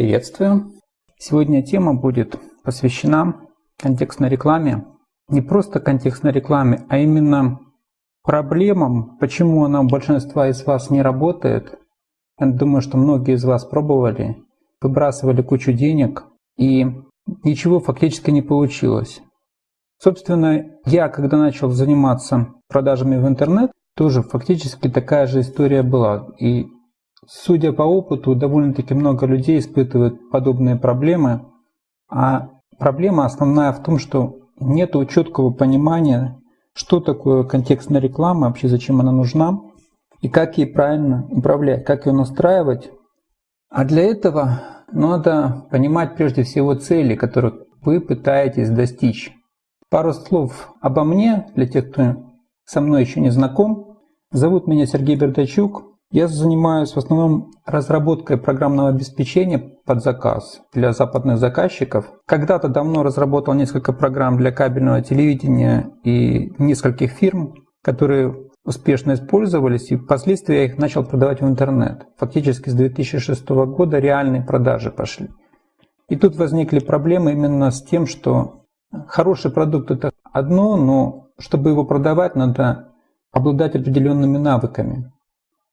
Приветствую! Сегодня тема будет посвящена контекстной рекламе. Не просто контекстной рекламе, а именно проблемам, почему она у большинства из вас не работает. Я думаю, что многие из вас пробовали, выбрасывали кучу денег, и ничего фактически не получилось. Собственно, я, когда начал заниматься продажами в интернет, тоже фактически такая же история была. И судя по опыту, довольно-таки много людей испытывают подобные проблемы. А проблема основная в том, что нет четкого понимания, что такое контекстная реклама, вообще зачем она нужна, и как ей правильно управлять, как ее настраивать. А для этого надо понимать прежде всего цели, которых вы пытаетесь достичь. Пару слов обо мне, для тех, кто со мной еще не знаком. Зовут меня Сергей Бердачук. Я занимаюсь в основном разработкой программного обеспечения под заказ для западных заказчиков. Когда-то давно разработал несколько программ для кабельного телевидения и нескольких фирм, которые успешно использовались, и впоследствии я их начал продавать в интернет. Фактически с 2006 года реальные продажи пошли. И тут возникли проблемы именно с тем, что хороший продукт это одно, но чтобы его продавать, надо обладать определенными навыками.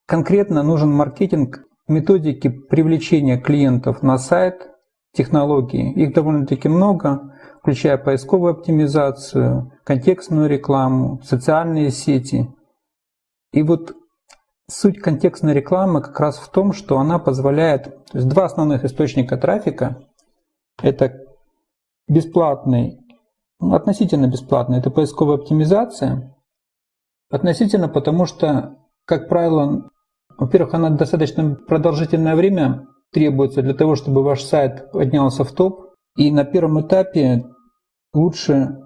Конкретно нужен маркетинг методики привлечения клиентов на сайт, технологии. Их довольно-таки много, включая поисковую оптимизацию, контекстную рекламу, социальные сети. И вот суть контекстной рекламы как раз в том, что она позволяет, то есть два основных источника трафика, это бесплатный ну, относительно бесплатно. Это поисковая оптимизация. Относительно, потому что, как правило, во-первых, она достаточно продолжительное время требуется для того, чтобы ваш сайт поднялся в топ. И на первом этапе лучше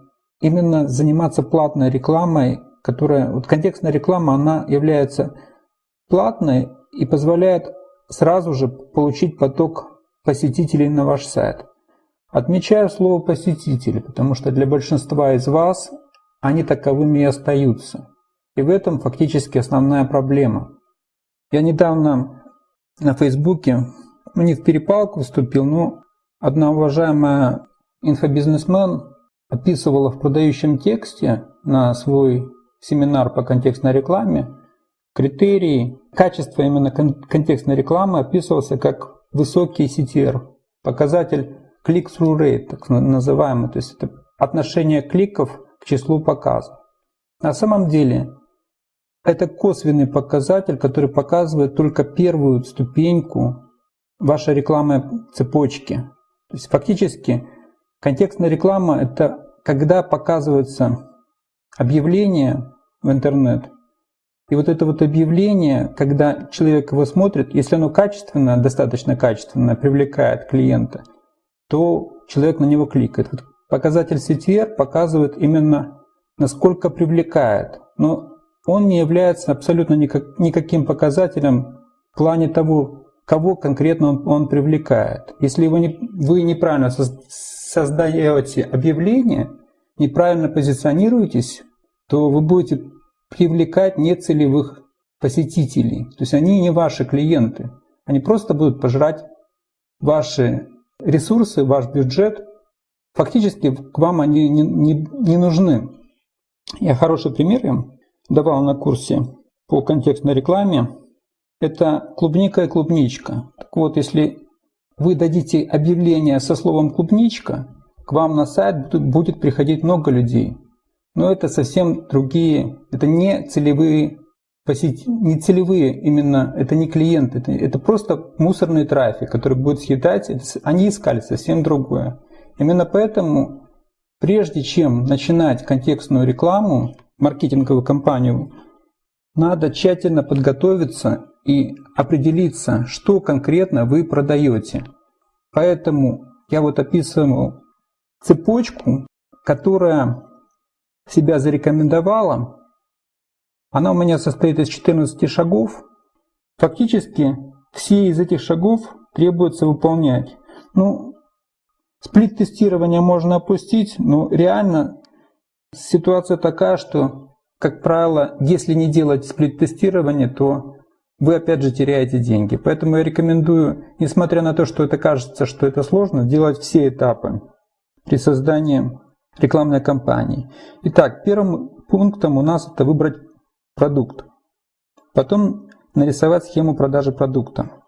именно заниматься платной рекламой, которая, вот контекстная реклама, она является платной и позволяет сразу же получить поток посетителей на ваш сайт. Отмечаю слово «посетители», потому что для большинства из вас они таковыми и остаются. И в этом фактически основная проблема. Я недавно на Фейсбуке, ну не в перепалку вступил, но одна уважаемая инфобизнесмен описывала в продающем тексте на свой семинар по контекстной рекламе критерии качества именно контекстной рекламы описывался как высокий CTR, показатель click-through rate, так называемый, то есть это отношение кликов к числу показов. На самом деле это косвенный показатель, который показывает только первую ступеньку вашей рекламной цепочки. То есть фактически контекстная реклама – это когда показывается объявление в интернет, и вот это вот объявление, когда человек его смотрит, если оно качественное, достаточно качественное, привлекает клиента – то человек на него кликает. Вот показатель CTR показывает именно, насколько привлекает. Но он не является абсолютно никак, никаким показателем в плане того, кого конкретно он, он привлекает. Если вы, не, вы неправильно создаете объявление, неправильно позиционируетесь, то вы будете привлекать нецелевых посетителей. То есть они не ваши клиенты. Они просто будут пожрать ваши ресурсы, ваш бюджет, фактически к вам они не, не, не нужны. Я хороший пример им давал на курсе по контекстной рекламе. Это клубника и клубничка. Так вот, если вы дадите объявление со словом клубничка, к вам на сайт будет приходить много людей. Но это совсем другие, это не целевые посетить не целевые именно, это не клиенты, это, это просто мусорный трафик, который будет съедать, это, они искали совсем другое. Именно поэтому, прежде чем начинать контекстную рекламу, маркетинговую кампанию, надо тщательно подготовиться и определиться, что конкретно вы продаете. Поэтому я вот описываю цепочку, которая себя зарекомендовала она у меня состоит из 14 шагов. Фактически все из этих шагов требуется выполнять. Ну, сплит-тестирование можно опустить, но реально ситуация такая, что, как правило, если не делать сплит-тестирование, то вы опять же теряете деньги. Поэтому я рекомендую, несмотря на то, что это кажется, что это сложно, делать все этапы при создании рекламной кампании. Итак, первым пунктом у нас это выбрать продукт. Потом нарисовать схему продажи продукта.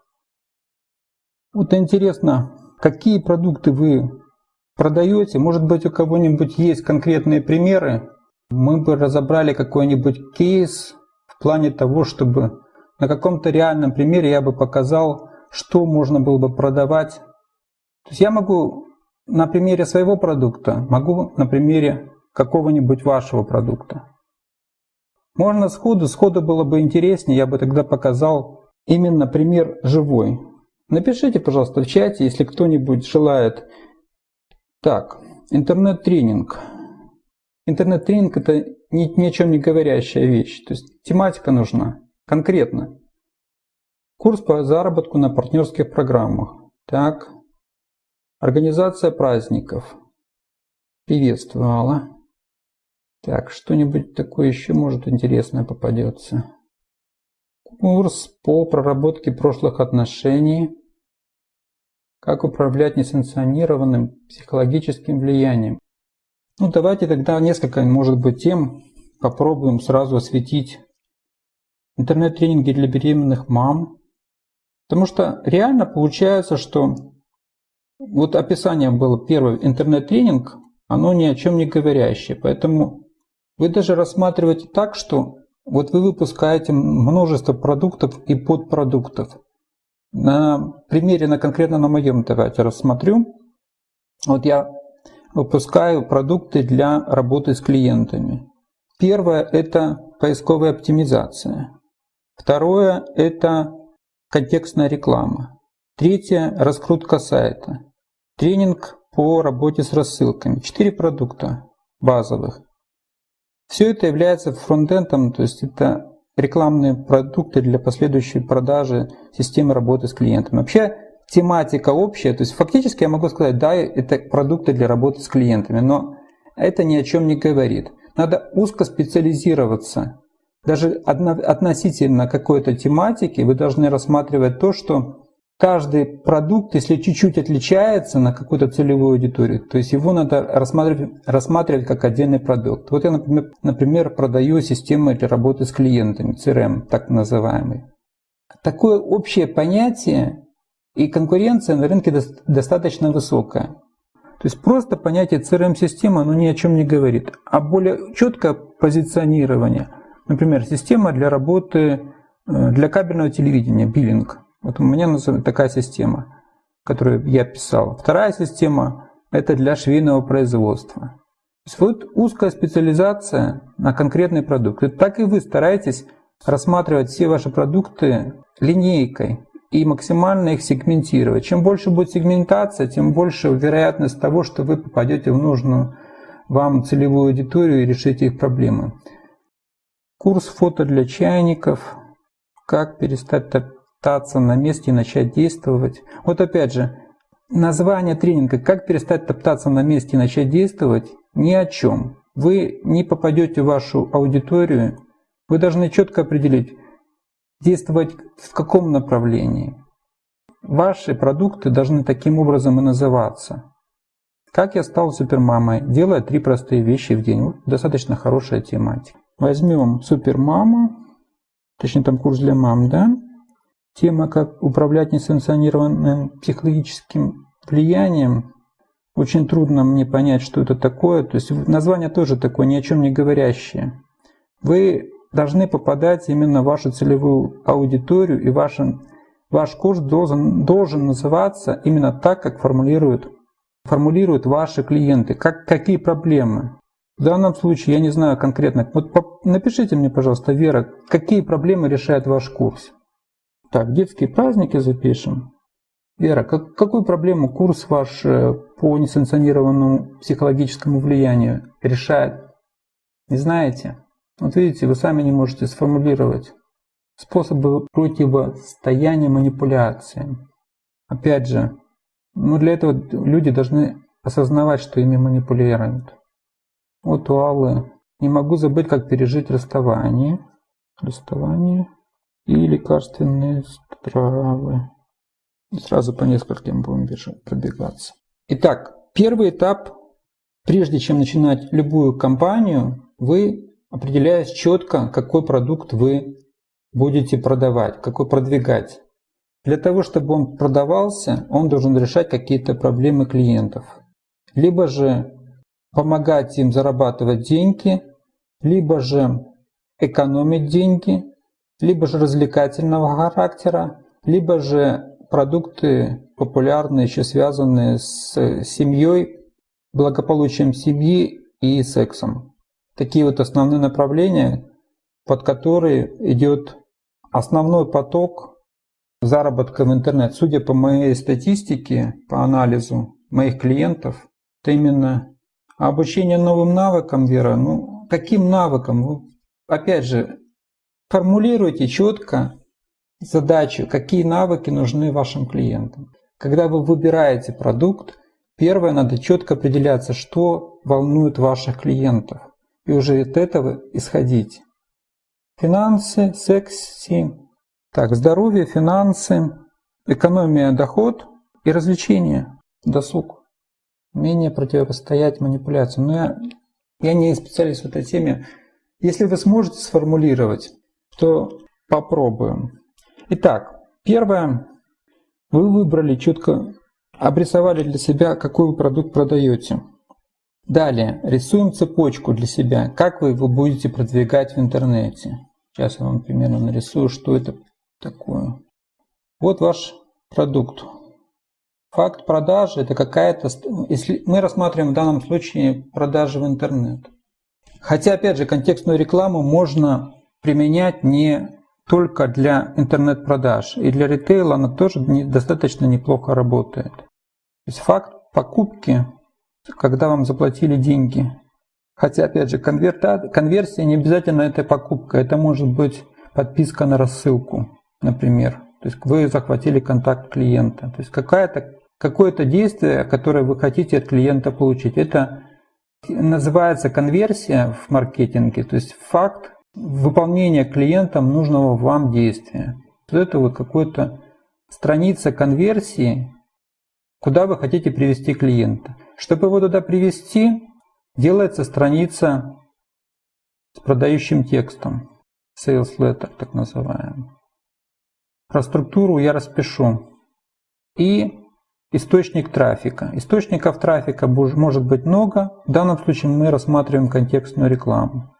Вот интересно, какие продукты вы продаете. Может быть, у кого-нибудь есть конкретные примеры. Мы бы разобрали какой-нибудь кейс в плане того, чтобы на каком-то реальном примере я бы показал, что можно было бы продавать. То есть я могу на примере своего продукта, могу на примере какого-нибудь вашего продукта. Можно сходу, сходу было бы интереснее, я бы тогда показал именно пример живой. Напишите, пожалуйста, в чате, если кто-нибудь желает. Так, интернет-тренинг. Интернет-тренинг это ни, ни о чем не говорящая вещь. То есть тематика нужна конкретно. Курс по заработку на партнерских программах. Так, организация праздников. Приветствовала. Так, что-нибудь такое еще может интересное попадется. Курс по проработке прошлых отношений. Как управлять несанкционированным психологическим влиянием. Ну, давайте тогда несколько, может быть, тем попробуем сразу осветить. Интернет-тренинги для беременных мам. Потому что реально получается, что вот описание было первый интернет-тренинг, оно ни о чем не говорящее. Поэтому вы даже рассматриваете так, что вот вы выпускаете множество продуктов и подпродуктов. На примере, на конкретно на моем давайте рассмотрю. Вот я выпускаю продукты для работы с клиентами. Первое – это поисковая оптимизация. Второе – это контекстная реклама. Третье – раскрутка сайта. Тренинг по работе с рассылками. Четыре продукта базовых. Все это является фронтендом, то есть это рекламные продукты для последующей продажи системы работы с клиентами. Вообще тематика общая, то есть фактически я могу сказать, да, это продукты для работы с клиентами, но это ни о чем не говорит. Надо узко специализироваться. Даже относительно какой-то тематики вы должны рассматривать то, что каждый продукт, если чуть-чуть отличается на какую-то целевую аудиторию, то есть его надо рассматривать, рассматривать как отдельный продукт. Вот я, например, например, продаю системы для работы с клиентами, CRM, так называемый. Такое общее понятие и конкуренция на рынке достаточно высокая. То есть просто понятие CRM-система, оно ни о чем не говорит. А более четкое позиционирование, например, система для работы э, для кабельного телевидения, биллинг – вот у меня такая система, которую я писал. Вторая система – это для швейного производства. То есть вот узкая специализация на конкретный продукт. И так и вы стараетесь рассматривать все ваши продукты линейкой и максимально их сегментировать. Чем больше будет сегментация, тем больше вероятность того, что вы попадете в нужную вам целевую аудиторию и решите их проблемы. Курс фото для чайников. Как перестать топтаться на месте и начать действовать. Вот опять же, название тренинга «Как перестать топтаться на месте и начать действовать» ни о чем. Вы не попадете в вашу аудиторию, вы должны четко определить, действовать в каком направлении. Ваши продукты должны таким образом и называться. Как я стал супермамой, делая три простые вещи в день. Вот достаточно хорошая тематика. Возьмем супермаму, точнее там курс для мам, да? Тема, как управлять несанкционированным психологическим влиянием, очень трудно мне понять, что это такое. То есть название тоже такое, ни о чем не говорящее. Вы должны попадать именно в вашу целевую аудиторию, и ваш, ваш курс должен, должен называться именно так, как формулируют, формулируют ваши клиенты. Как, какие проблемы? В данном случае я не знаю конкретно. Вот напишите мне, пожалуйста, Вера, какие проблемы решает ваш курс? Так, детские праздники запишем. Вера, как, какую проблему курс ваш э, по несанкционированному психологическому влиянию решает? Не знаете? Вот видите, вы сами не можете сформулировать способы противостояния манипуляции. Опять же, ну для этого люди должны осознавать, что ими манипулируют. Вот у Аллы. Не могу забыть, как пережить расставание. Расставание. И лекарственные травы. Сразу по нескольким будем пробегаться. Итак, первый этап, прежде чем начинать любую кампанию, вы определяете четко, какой продукт вы будете продавать, какой продвигать. Для того, чтобы он продавался, он должен решать какие-то проблемы клиентов. Либо же помогать им зарабатывать деньги, либо же экономить деньги, либо же развлекательного характера, либо же продукты популярные, еще связанные с семьей, благополучием семьи и сексом. Такие вот основные направления, под которые идет основной поток заработка в интернет. Судя по моей статистике, по анализу моих клиентов, это именно обучение новым навыкам, Вера. Ну, каким навыкам? Ну, опять же, формулируйте четко задачу, какие навыки нужны вашим клиентам. Когда вы выбираете продукт, первое, надо четко определяться, что волнует ваших клиентов. И уже от этого исходить. Финансы, секси, так, здоровье, финансы, экономия, доход и развлечения, досуг. Умение противостоять манипуляциям. Но я, я не специалист в этой теме. Если вы сможете сформулировать, то попробуем. Итак, первое. Вы выбрали четко, обрисовали для себя, какой вы продукт продаете. Далее, рисуем цепочку для себя, как вы его будете продвигать в интернете. Сейчас я вам примерно нарисую, что это такое. Вот ваш продукт. Факт продажи это какая-то, если мы рассматриваем в данном случае продажи в интернет. Хотя, опять же, контекстную рекламу можно применять не только для интернет-продаж. И для ритейла она тоже достаточно неплохо работает. То есть факт покупки, когда вам заплатили деньги. Хотя, опять же, конверта, конверсия не обязательно это покупка. Это может быть подписка на рассылку например. То есть вы захватили контакт клиента. То есть какая-то, какое-то действие, которое вы хотите от клиента получить. Это называется конверсия в маркетинге, то есть факт выполнения клиентом нужного вам действия. Это вот какая-то страница конверсии, куда вы хотите привести клиента. Чтобы его туда привести, делается страница с продающим текстом, sales letter так называемый. Про структуру я распишу. И источник трафика. Источников трафика может быть много. В данном случае мы рассматриваем контекстную рекламу.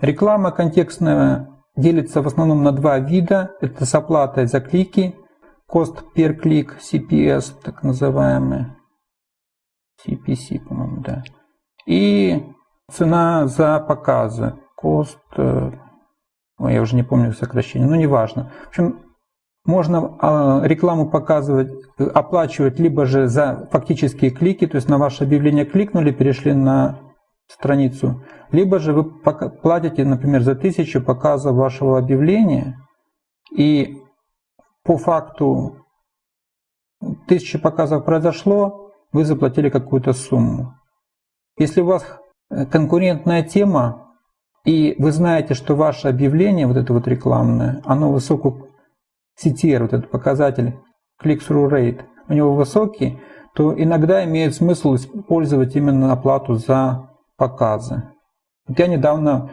Реклама контекстная делится в основном на два вида. Это с оплатой за клики, cost per click, CPS, так называемый. CPC, по-моему, да. И цена за показы, cost, э, ой, я уже не помню сокращение, но неважно. В общем, можно а, рекламу показывать, оплачивать либо же за фактические клики, то есть на ваше объявление кликнули, перешли на страницу, либо же вы платите, например, за тысячу показов вашего объявления, и по факту тысячи показов произошло, вы заплатили какую-то сумму. Если у вас э, конкурентная тема, и вы знаете, что ваше объявление, вот это вот рекламное, оно высоко CTR, вот этот показатель click-through rate, у него высокий, то иногда имеет смысл использовать именно оплату за показы. Я недавно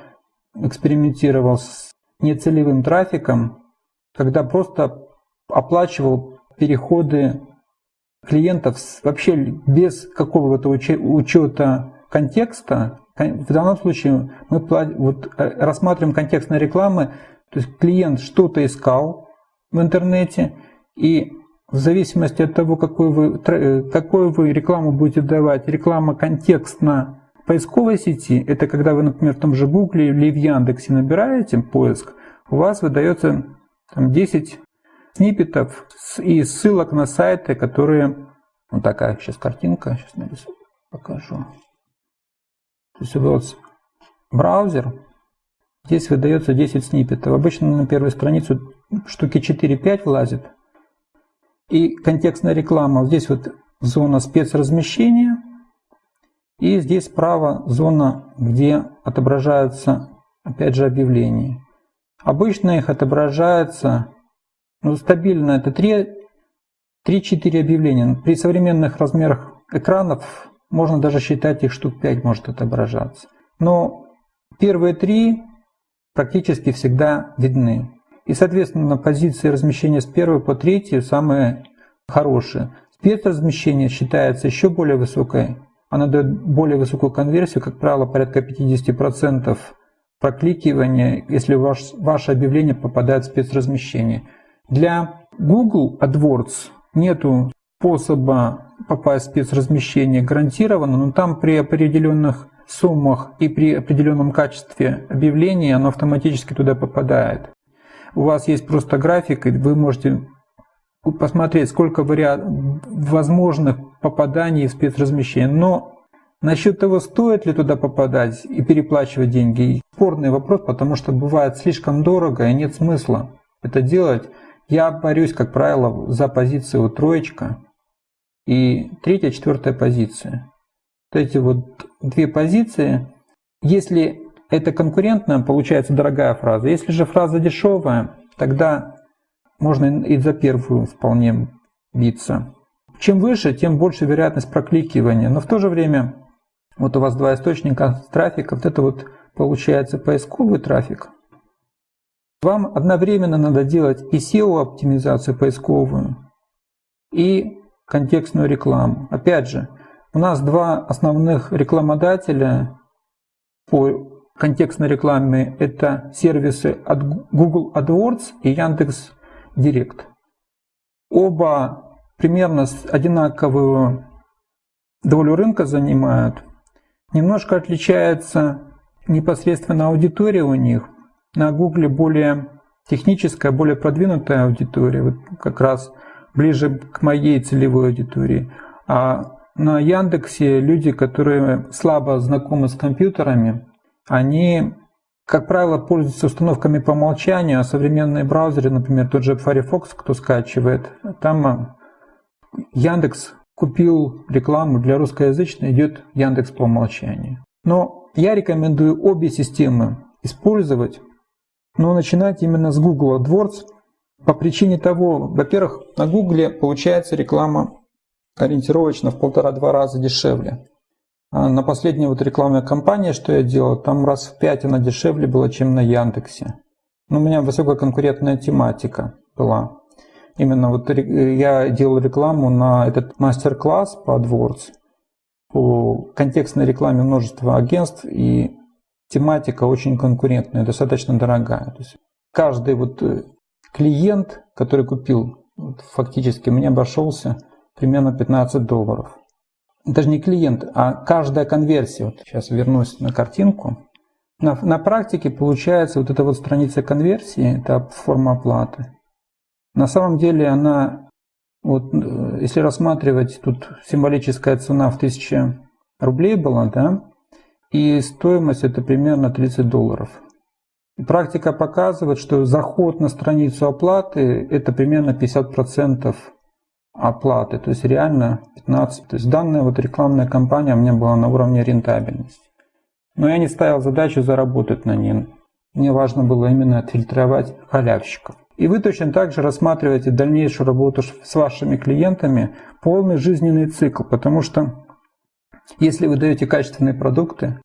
экспериментировал с нецелевым трафиком, когда просто оплачивал переходы клиентов вообще без какого-то учета контекста. В данном случае мы вот, э, рассматриваем контекстные рекламы, то есть клиент что-то искал, в интернете, и в зависимости от того, какую вы, какую вы рекламу будете давать, реклама контекстна поисковой сети, это когда вы, например, в том же Гугле или в Яндексе набираете поиск, у вас выдается там, 10 сниппетов и ссылок на сайты, которые... Вот такая сейчас картинка, сейчас нарисую, покажу. То есть вот браузер, здесь выдается 10 сниппетов. Обычно на первую страницу штуки 4-5 влазит. И контекстная реклама. Здесь вот зона спецразмещения. И здесь справа зона, где отображаются, опять же, объявления. Обычно их отображается ну, стабильно, это 3-4 объявления. При современных размерах экранов можно даже считать их штук 5 может отображаться. Но первые три практически всегда видны. И, соответственно, позиции размещения с первой по третью самые хорошие. Спецразмещение считается еще более высокой. Она дает более высокую конверсию, как правило, порядка 50% прокликивания, если ваш, ваше объявление попадает в спецразмещение. Для Google AdWords нету способа попасть в спецразмещение гарантированно, но там при определенных суммах и при определенном качестве объявления оно автоматически туда попадает. У вас есть просто график, и вы можете посмотреть, сколько вариантов возможных попаданий в спецразмещение. Но насчет того, стоит ли туда попадать и переплачивать деньги, спорный вопрос, потому что бывает слишком дорого и нет смысла это делать. Я борюсь, как правило, за позицию троечка и третья, четвертая позиция. Вот эти вот две позиции. Если это конкурентно, получается дорогая фраза. Если же фраза дешевая, тогда можно и за первую вполне биться. Чем выше, тем больше вероятность прокликивания. Но в то же время, вот у вас два источника трафика, вот это вот получается поисковый трафик. Вам одновременно надо делать и SEO-оптимизацию поисковую, и контекстную рекламу. Опять же, у нас два основных рекламодателя по контекстной рекламе – это сервисы от Google AdWords и Яндекс Директ. Оба примерно одинаковую долю рынка занимают. Немножко отличается непосредственно аудитория у них. На Гугле более техническая, более продвинутая аудитория, вот как раз ближе к моей целевой аудитории. А на Яндексе люди, которые слабо знакомы с компьютерами, они как правило, пользуются установками по умолчанию, а современные браузеры, например, тот же Firefox, кто скачивает, там а, Яндекс купил рекламу для русскоязычной, идет Яндекс по умолчанию. Но я рекомендую обе системы использовать, но начинать именно с Google AdWords по причине того, во-первых, на Google получается реклама ориентировочно в полтора-два раза дешевле. А на последней вот рекламной кампании, что я делал, там раз в пять она дешевле была, чем на Яндексе. Но у меня высококонкурентная тематика была. Именно вот я делал рекламу на этот мастер-класс по AdWords. По контекстной рекламе множество агентств и тематика очень конкурентная, достаточно дорогая. То есть каждый вот э, клиент, который купил, фактически мне обошелся примерно 15 долларов даже не клиент, а каждая конверсия. Вот сейчас вернусь на картинку. На, на практике получается вот эта вот страница конверсии, это форма оплаты. На самом деле она, вот э, если рассматривать, тут символическая цена в 1000 рублей была, да, и стоимость это примерно 30 долларов. Практика показывает, что заход на страницу оплаты это примерно 50% оплаты, то есть реально 15. То есть данная вот рекламная кампания у меня была на уровне рентабельности. Но я не ставил задачу заработать на ней. Мне важно было именно отфильтровать халявщиков. И вы точно так же рассматриваете дальнейшую работу с вашими клиентами полный жизненный цикл, потому что если вы даете качественные продукты,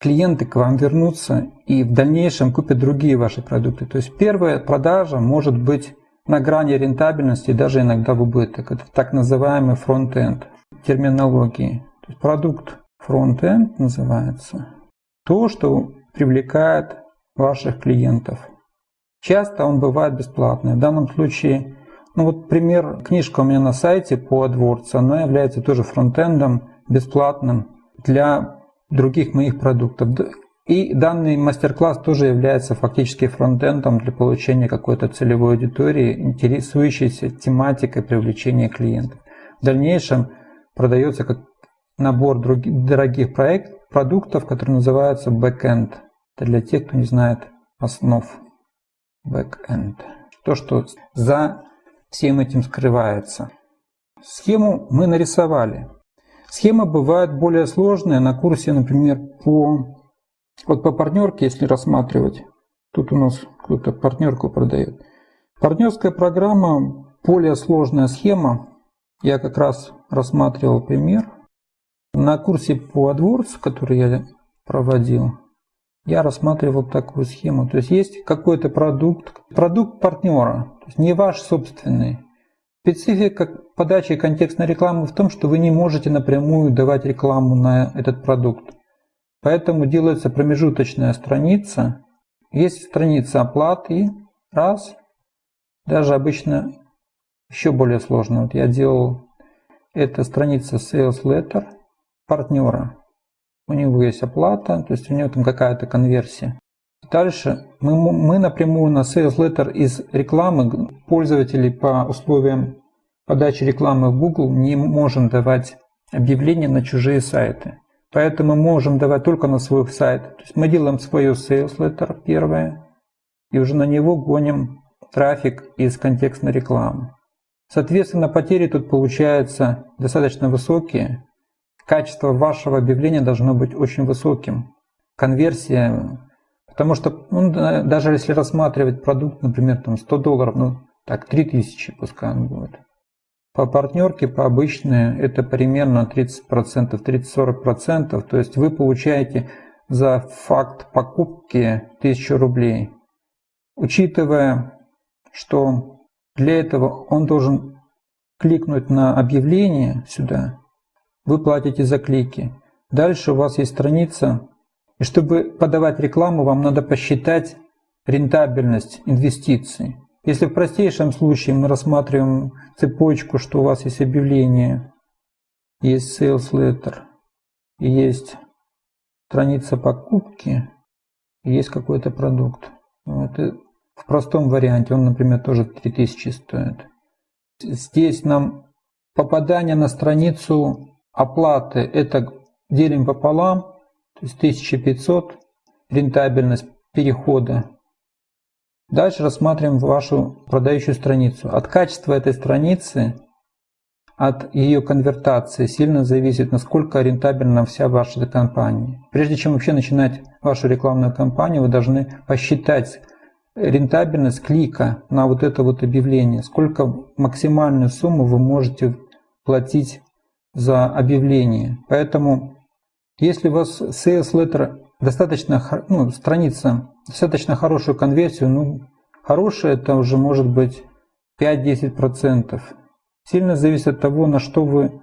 клиенты к вам вернутся и в дальнейшем купят другие ваши продукты. То есть первая продажа может быть на грани рентабельности, даже иногда в убыток. Это так называемый front-end терминологии. То есть продукт front-end называется то, что привлекает ваших клиентов. Часто он бывает бесплатный. В данном случае, ну вот пример, книжка у меня на сайте по AdWords, она является тоже фронтендом бесплатным для других моих продуктов. И данный мастер-класс тоже является фактически фронтендом для получения какой-то целевой аудитории, интересующейся тематикой привлечения клиентов. В дальнейшем продается как набор других, дорогих проект, продуктов, который называется backend. Это для тех, кто не знает основ backend. То, что за всем этим скрывается. Схему мы нарисовали. Схемы бывают более сложные. На курсе, например, по вот по партнерке, если рассматривать, Тут у нас кто-то партнерку продает. Партнерская программа, более сложная схема. Я как раз рассматривал пример. На курсе по AdWords, который я проводил, я рассматривал такую схему. То есть есть какой-то продукт, продукт партнера, то есть не ваш собственный. Специфика подачи контекстной рекламы в том, что вы не можете напрямую давать рекламу на этот продукт. Поэтому делается промежуточная страница. Есть страница оплаты, раз. Даже обычно еще более сложно. Вот я делал, это страница Sales Letter партнера. У него есть оплата, то есть у него там какая-то конверсия. Дальше мы, мы напрямую на Sales Letter из рекламы пользователей по условиям подачи рекламы в Google не можем давать объявления на чужие сайты. Поэтому можем давать только на свой сайт. То есть мы делаем свое Sales Letter первое, и уже на него гоним трафик из контекстной рекламы. Соответственно, потери тут получаются достаточно высокие. Качество вашего объявления должно быть очень высоким. Конверсия Потому что ну, даже если рассматривать продукт, например, там 100 долларов, ну так, 3000 пускай он будет. По партнерке, по обычной, это примерно 30%, 30-40%. То есть вы получаете за факт покупки 1000 рублей. Учитывая, что для этого он должен кликнуть на объявление сюда, вы платите за клики. Дальше у вас есть страница и чтобы подавать рекламу, вам надо посчитать рентабельность инвестиций. Если в простейшем случае мы рассматриваем цепочку, что у вас есть объявление, есть sales letter, есть страница покупки, есть какой-то продукт. Это в простом варианте, он, например, тоже 3000 стоит. Здесь нам попадание на страницу оплаты, это делим пополам, то есть 1500 рентабельность перехода. Дальше рассматриваем вашу продающую страницу. От качества этой страницы, от ее конвертации сильно зависит, насколько рентабельна вся ваша компания. Прежде чем вообще начинать вашу рекламную кампанию, вы должны посчитать рентабельность клика на вот это вот объявление, сколько максимальную сумму вы можете платить за объявление. Поэтому если у вас CS Letter достаточно, ну, страница, достаточно хорошую конверсию, ну, хорошая это уже может быть 5-10%. Сильно зависит от того, на что вы,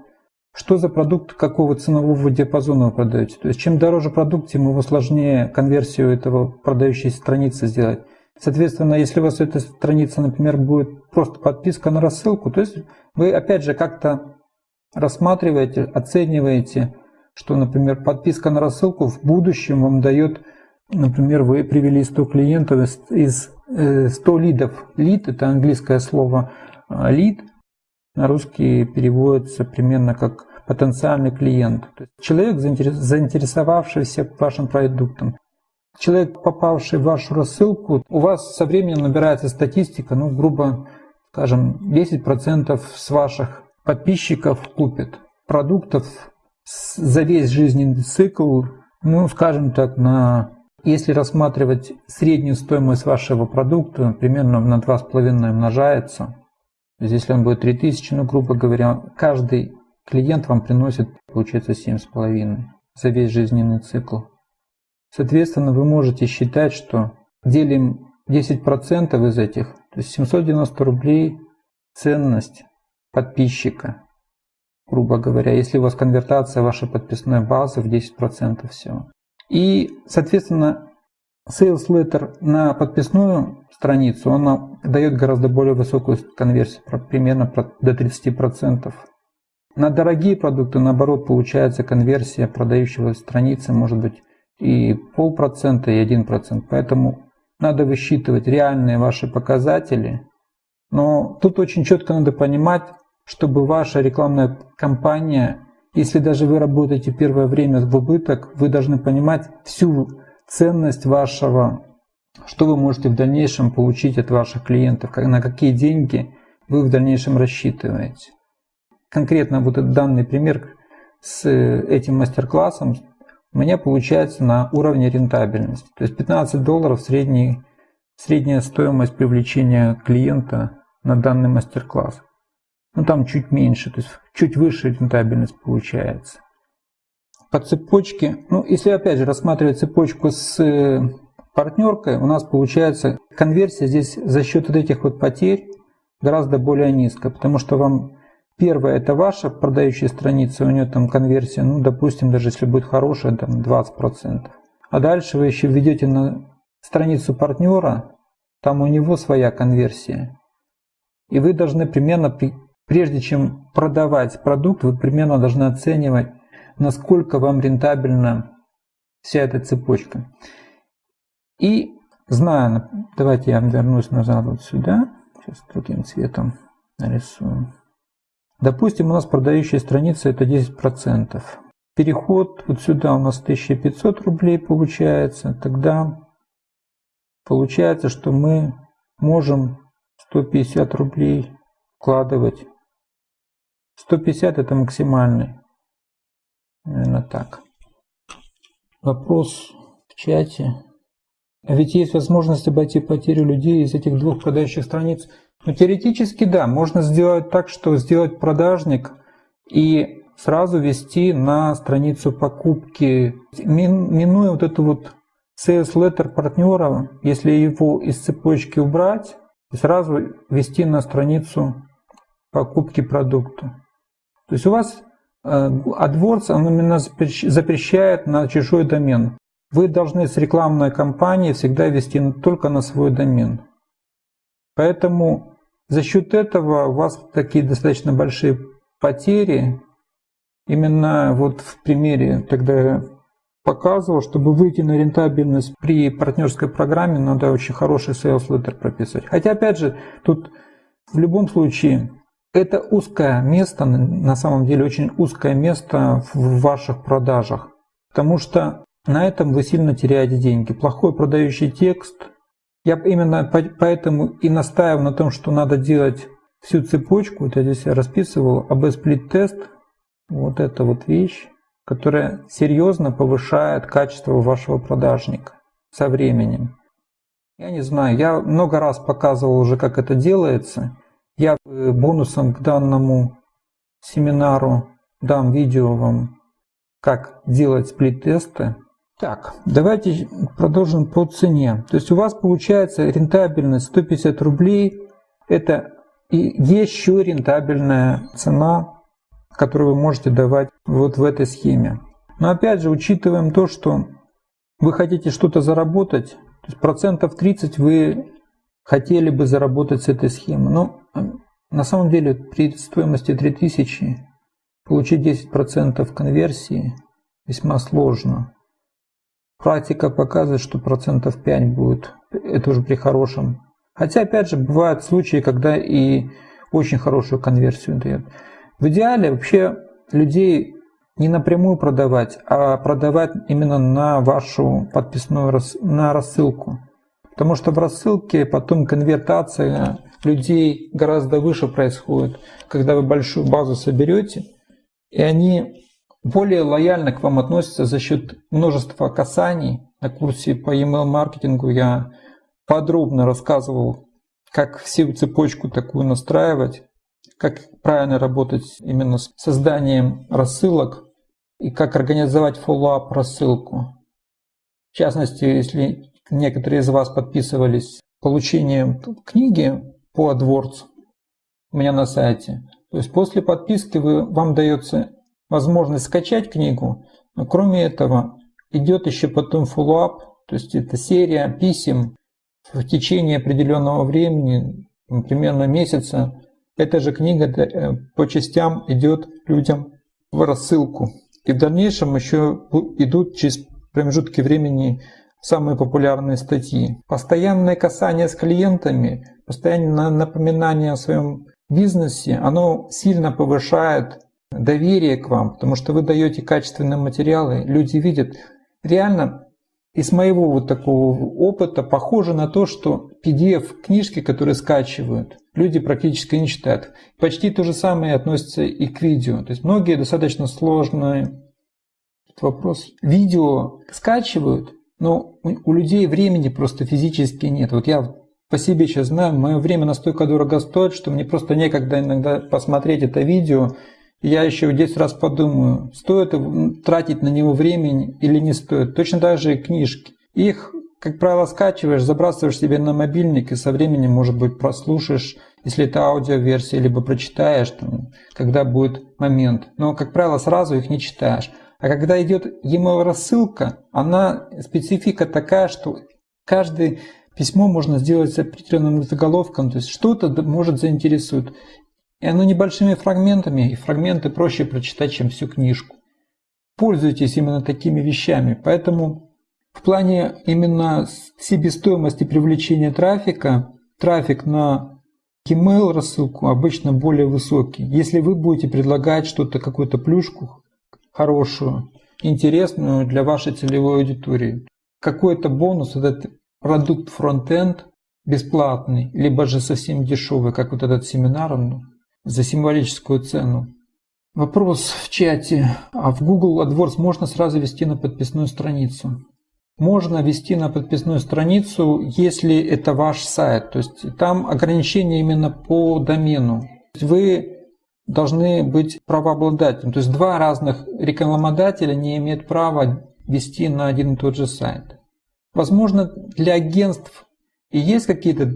что за продукт, какого ценового диапазона вы продаете. То есть чем дороже продукт, тем его сложнее конверсию этого продающей страницы сделать. Соответственно, если у вас эта страница, например, будет просто подписка на рассылку, то есть вы опять же как-то рассматриваете, оцениваете, что, например, подписка на рассылку в будущем вам дает, например, вы привели 100 клиентов из 100 э, лидов. Лид – это английское слово а, лид, на русский переводится примерно как потенциальный клиент. То есть человек, заинтересовавшийся вашим продуктом. Человек, попавший в вашу рассылку, у вас со временем набирается статистика, ну, грубо скажем, 10% с ваших подписчиков купит продуктов за весь жизненный цикл, ну, скажем так, на если рассматривать среднюю стоимость вашего продукта, примерно на 2,5 умножается. То есть, если он будет 3000, ну, грубо говоря, каждый клиент вам приносит, получается, 7,5 за весь жизненный цикл. Соответственно, вы можете считать, что делим 10% из этих, то есть 790 рублей ценность подписчика грубо говоря, если у вас конвертация вашей подписной базы в 10% всего. И, соответственно, Sales Letter на подписную страницу, она дает гораздо более высокую конверсию, примерно до 30%. На дорогие продукты, наоборот, получается конверсия продающего страницы может быть и полпроцента, и один процент. Поэтому надо высчитывать реальные ваши показатели. Но тут очень четко надо понимать, чтобы ваша рекламная кампания, если даже вы работаете первое время в убыток, вы должны понимать всю ценность вашего, что вы можете в дальнейшем получить от ваших клиентов, на какие деньги вы в дальнейшем рассчитываете. Конкретно вот этот данный пример с этим мастер-классом у меня получается на уровне рентабельности. То есть 15 долларов средний средняя стоимость привлечения клиента на данный мастер-класс. Ну там чуть меньше, то есть чуть выше рентабельность получается. По цепочке, ну если опять же рассматривать цепочку с э, партнеркой, у нас получается конверсия здесь за счет вот этих вот потерь гораздо более низкая, потому что вам первая это ваша продающая страница, у нее там конверсия, ну допустим, даже если будет хорошая, там 20%. А дальше вы еще введете на страницу партнера, там у него своя конверсия. И вы должны примерно, прежде чем продавать продукт, вы примерно должны оценивать, насколько вам рентабельна вся эта цепочка. И зная, давайте я вернусь назад вот сюда, сейчас другим цветом нарисую. Допустим, у нас продающая страница это 10%. Переход вот сюда у нас 1500 рублей получается. Тогда получается, что мы можем 150 рублей вкладывать. 150 это максимальный. Наверное так. Вопрос в чате. А ведь есть возможность обойти потерю людей из этих двух продающих страниц. Ну, теоретически да, можно сделать так, что сделать продажник и сразу вести на страницу покупки, минуя вот эту вот sales letter партнера, если его из цепочки убрать, и сразу вести на страницу покупки продукта. То есть у вас э, AdWords он именно запрещает на чужой домен. Вы должны с рекламной кампанией всегда вести только на свой домен. Поэтому за счет этого у вас такие достаточно большие потери Именно вот в примере, когда я показывал, чтобы выйти на рентабельность при партнерской программе, надо очень хороший sales letter прописывать. Хотя, опять же, тут в любом случае это узкое место, на самом деле очень узкое место в ваших продажах, потому что на этом вы сильно теряете деньги. Плохой продающий текст. Я именно поэтому и настаиваю на том, что надо делать всю цепочку. Вот я здесь расписывал АБ сплит тест вот эта вот вещь, которая серьезно повышает качество вашего продажника со временем. Я не знаю, я много раз показывал уже, как это делается. Я э, бонусом к данному семинару дам видео вам, как делать сплит-тесты. Так, давайте продолжим по цене. То есть у вас получается рентабельность 150 рублей. Это еще рентабельная цена который вы можете давать вот в этой схеме. Но опять же, учитываем то, что вы хотите что-то заработать, то есть процентов 30 вы хотели бы заработать с этой схемы. Но на самом деле при стоимости 3000 получить 10% конверсии весьма сложно. Практика показывает, что процентов 5 будет, это уже при хорошем. Хотя, опять же, бывают случаи, когда и очень хорошую конверсию дает. В идеале вообще людей не напрямую продавать, а продавать именно на вашу подписную на рассылку. Потому что в рассылке потом конвертация людей гораздо выше происходит, когда вы большую базу соберете, и они более лояльно к вам относятся за счет множества касаний. На курсе по email маркетингу я подробно рассказывал, как всю цепочку такую настраивать, как правильно работать именно с созданием рассылок и как организовать follow-up рассылку. В частности, если некоторые из вас подписывались получением книги по AdWords у меня на сайте, то есть после подписки вы, вам дается возможность скачать книгу, но кроме этого идет еще потом follow-up, то есть это серия писем в течение определенного времени, примерно месяца, эта же книга э, по частям идет людям в рассылку. И в дальнейшем еще идут через промежутки времени самые популярные статьи. Постоянное касание с клиентами, постоянное напоминание о своем бизнесе, оно сильно повышает доверие к вам, потому что вы даете качественные материалы, люди видят. Реально из моего вот такого опыта похоже на то, что PDF-книжки, которые скачивают, люди практически не читают. Почти то же самое относится и к видео. То есть многие достаточно сложные вопрос. Видео скачивают Но у людей времени просто физически нет. Вот я по себе сейчас знаю, мое время настолько дорого стоит, что мне просто некогда иногда посмотреть это видео. Я еще 10 раз подумаю, стоит тратить на него времени или не стоит. Точно так же и книжки. Их, как правило, скачиваешь, забрасываешь себе на мобильник и со временем, может быть, прослушаешь, если это аудиоверсия, либо прочитаешь, там, когда будет момент. Но, как правило, сразу их не читаешь. А когда идет e-mail рассылка, она специфика такая, что каждый Письмо можно сделать с определенным заголовком, то есть что-то может заинтересует. И оно небольшими фрагментами, и фрагменты проще прочитать, чем всю книжку. Пользуйтесь именно такими вещами. Поэтому в плане именно себестоимости привлечения трафика, трафик на email рассылку обычно более высокий. Если вы будете предлагать что-то, какую-то плюшку хорошую, интересную для вашей целевой аудитории, какой-то бонус этот продукт фронтенд бесплатный, либо же совсем дешевый, как вот этот семинар, за символическую цену. Вопрос в чате. А в Google AdWords можно сразу вести на подписную страницу? Можно вести на подписную страницу, если это ваш сайт. То есть там ограничения именно по домену. Вы должны быть правообладателем. То есть два разных рекламодателя не имеют права вести на один и тот же сайт. Возможно, для агентств и есть какие-то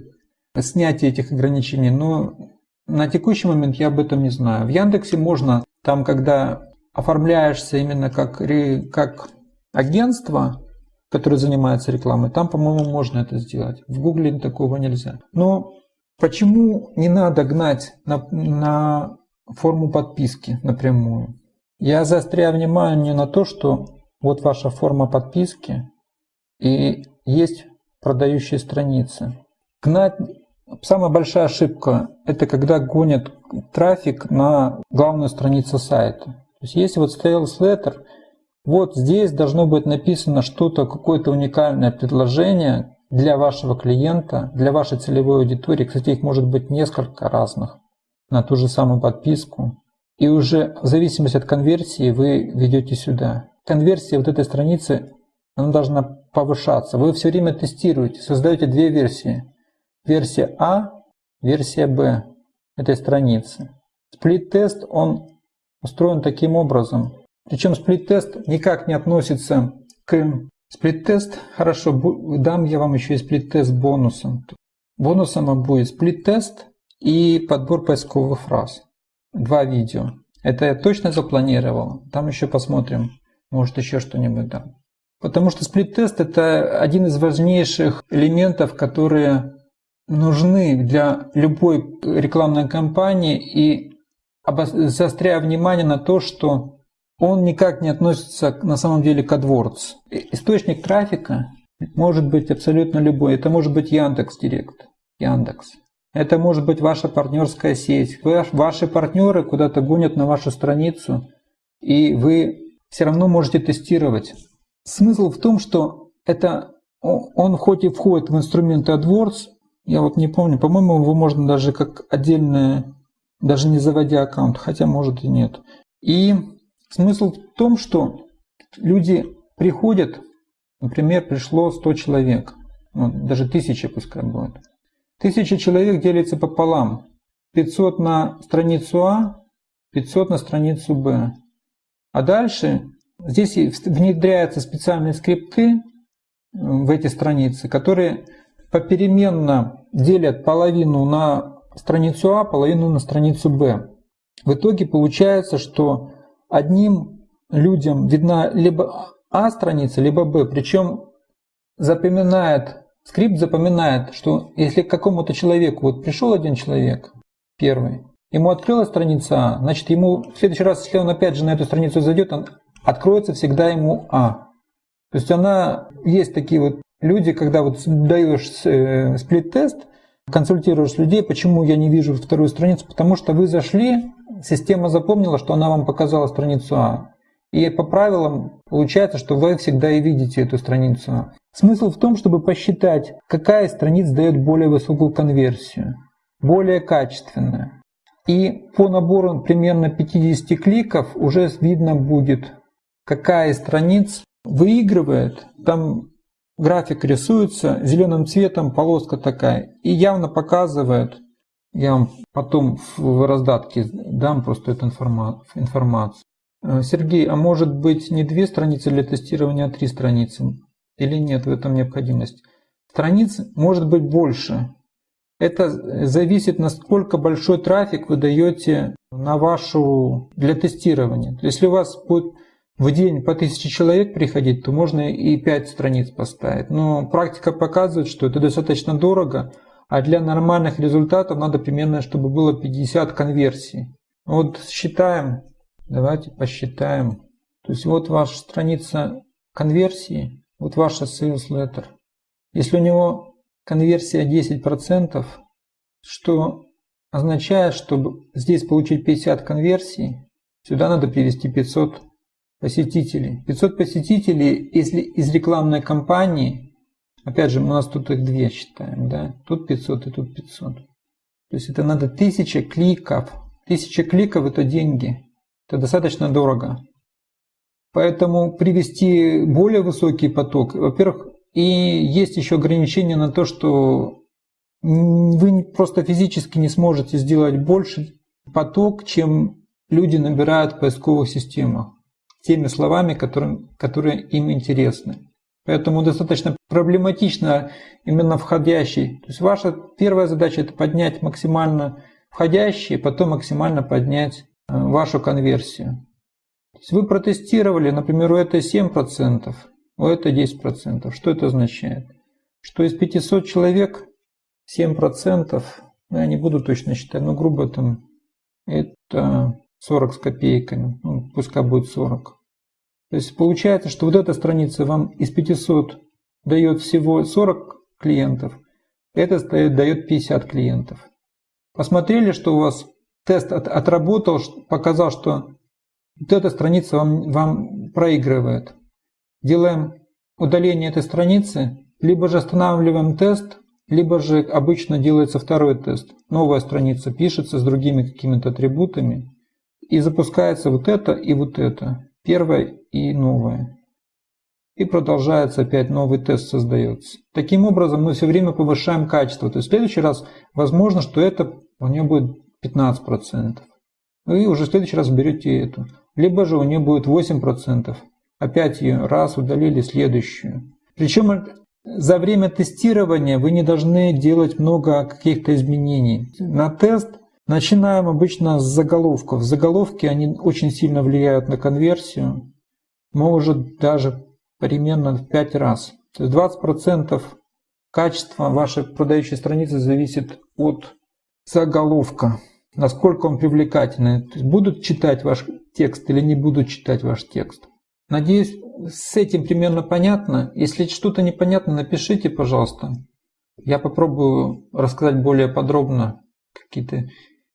снятия этих ограничений, но на текущий момент я об этом не знаю. В Яндексе можно, там, когда оформляешься именно как, как агентство, которое занимается рекламой, там, по-моему, можно это сделать. В Гугле такого нельзя. Но почему не надо гнать на, на форму подписки напрямую? Я заостряю внимание на то, что вот ваша форма подписки, и есть продающие страницы. Самая большая ошибка – это когда гонят трафик на главную страницу сайта. То есть если вот Sales Letter, вот здесь должно быть написано что-то, какое-то уникальное предложение для вашего клиента, для вашей целевой аудитории. Кстати, их может быть несколько разных на ту же самую подписку. И уже в зависимости от конверсии вы ведете сюда. Конверсия вот этой страницы она должна повышаться. Вы все время тестируете, создаете две версии. Версия А, версия Б этой страницы. Сплит-тест, он устроен таким образом. Причем сплит-тест никак не относится к... Сплит-тест, хорошо, дам я вам еще и сплит-тест бонусом. Бонусом будет сплит-тест и подбор поисковых фраз. Два видео. Это я точно запланировал. Там еще посмотрим. Может еще что-нибудь дам. Потому что сплит-тест – это один из важнейших элементов, которые нужны для любой рекламной кампании и заостряя внимание на то, что он никак не относится на самом деле к AdWords. Источник трафика может быть абсолютно любой. Это может быть Яндекс Директ, Яндекс. Это может быть ваша партнерская сеть. Ваши партнеры куда-то гонят на вашу страницу, и вы все равно можете тестировать Смысл в том, что это он хоть и входит в инструменты AdWords, я вот не помню, по-моему, его можно даже как отдельное, даже не заводя аккаунт, хотя может и нет. И смысл в том, что люди приходят, например, пришло 100 человек, ну, даже 1000 пускай будет. 1000 человек делится пополам. 500 на страницу А, 500 на страницу Б. А дальше Здесь внедряются специальные скрипты в эти страницы, которые попеременно делят половину на страницу А, половину на страницу Б. В итоге получается, что одним людям видна либо А страница, либо Б. Причем запоминает, скрипт запоминает, что если к какому-то человеку, вот пришел один человек, первый, ему открылась страница А, значит ему в следующий раз, если он опять же на эту страницу зайдет, он откроется всегда ему А. То есть она, есть такие вот люди, когда вот даешь э, сплит-тест, консультируешь людей, почему я не вижу вторую страницу, потому что вы зашли, система запомнила, что она вам показала страницу А. И по правилам получается, что вы всегда и видите эту страницу А. Смысл в том, чтобы посчитать, какая из страниц дает более высокую конверсию, более качественную. И по набору примерно 50 кликов уже видно будет, какая из страниц выигрывает. Там график рисуется зеленым цветом, полоска такая, и явно показывает, я вам потом в раздатке дам просто эту информацию. Э, Сергей, а может быть не две страницы для тестирования, а три страницы? Или нет в этом необходимость? Страниц может быть больше. Это зависит, насколько большой трафик вы даете на вашу для тестирования. Если у вас будет в день по тысяче человек приходить, то можно и 5 страниц поставить. Но практика показывает, что это достаточно дорого, а для нормальных результатов надо примерно, чтобы было 50 конверсий. Вот считаем, давайте посчитаем. То есть вот ваша страница конверсии, вот ваша sales letter. Если у него конверсия 10%, что означает, чтобы здесь получить 50 конверсий, сюда надо привести 500 посетителей. 500 посетителей, если из рекламной кампании, опять же, у нас тут их две считаем, да, тут 500 и тут 500. То есть это надо 1000 кликов. 1000 кликов это деньги. Это достаточно дорого. Поэтому привести более высокий поток, во-первых, и есть еще ограничение на то, что вы просто физически не сможете сделать больше поток, чем люди набирают в поисковых системах теми словами, которые, которые им интересны. Поэтому достаточно проблематично именно входящий. То есть ваша первая задача это поднять максимально входящие, потом максимально поднять э, вашу конверсию. То вы протестировали, например, у этой 7%, у этой 10%. Что это означает? Что из 500 человек 7%, ну, я не буду точно считать, но грубо там это 40 с копейками, ну, пускай будет 40. То есть получается, что вот эта страница вам из 500 дает всего 40 клиентов, это дает 50 клиентов. Посмотрели, что у вас тест от, отработал, показал, что вот эта страница вам, вам проигрывает. Делаем удаление этой страницы, либо же останавливаем тест, либо же обычно делается второй тест. Новая страница пишется с другими какими-то атрибутами и запускается вот это и вот это первое и новое. И продолжается опять новый тест создается. Таким образом мы все время повышаем качество. То есть в следующий раз возможно, что это у нее будет 15%. Вы уже в следующий раз берете эту. Либо же у нее будет 8%. Опять ее раз удалили следующую. Причем за время тестирования вы не должны делать много каких-то изменений. На тест Начинаем обычно с заголовков. Заголовки, они очень сильно влияют на конверсию. Может даже примерно в 5 раз. То есть 20% качества вашей продающей страницы зависит от заголовка. Насколько он привлекательный. Будут читать ваш текст или не будут читать ваш текст. Надеюсь, с этим примерно понятно. Если что-то непонятно, напишите, пожалуйста. Я попробую рассказать более подробно какие-то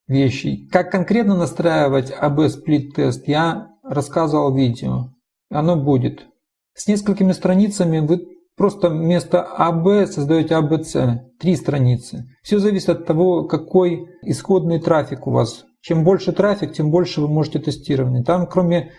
вещи. Как конкретно настраивать AB сплит тест, я рассказывал в видео. Оно будет. С несколькими страницами вы просто вместо AB создаете ABC. Три страницы. Все зависит от того, какой исходный трафик у вас. Чем больше трафик, тем больше вы можете тестировать. Там кроме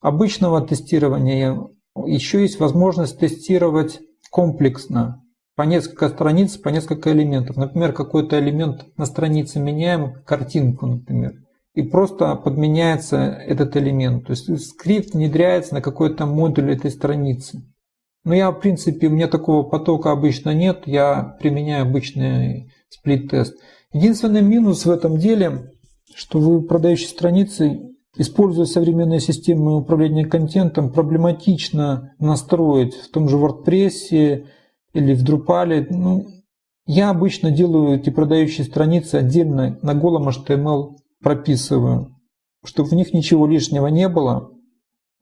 обычного тестирования еще есть возможность тестировать комплексно по несколько страниц, по несколько элементов. Например, какой-то элемент на странице меняем, картинку, например, и просто подменяется этот элемент. То есть скрипт внедряется на какой-то модуль этой страницы. Но я, в принципе, у меня такого потока обычно нет, я применяю обычный сплит-тест. Единственный минус в этом деле, что вы продающие страницы, используя современные системы управления контентом, проблематично настроить в том же WordPress, или в Drupal. Ну, я обычно делаю эти продающие страницы отдельно на голом HTML прописываю, чтобы в них ничего лишнего не было.